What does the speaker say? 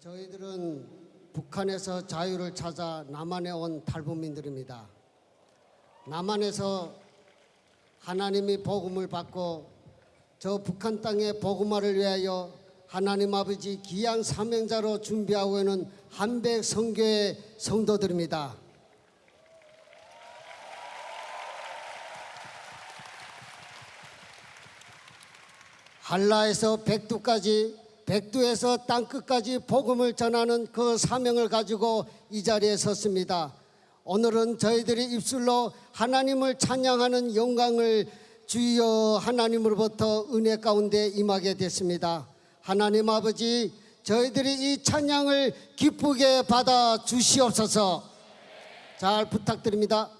저희들은 북한에서 자유를 찾아 남한에 온 탈북민들입니다. 남한에서 하나님이 복음을 받고 저 북한 땅의 복음화를 위하여 하나님 아버지 귀한 사명자로 준비하고 있는 한백 성교의 성도들입니다. 한라에서 백두까지 백두에서 땅끝까지 복음을 전하는 그 사명을 가지고 이 자리에 섰습니다. 오늘은 저희들이 입술로 하나님을 찬양하는 영광을 주여 하나님으로부터 은혜 가운데 임하게 됐습니다. 하나님 아버지 저희들이 이 찬양을 기쁘게 받아 주시옵소서 잘 부탁드립니다.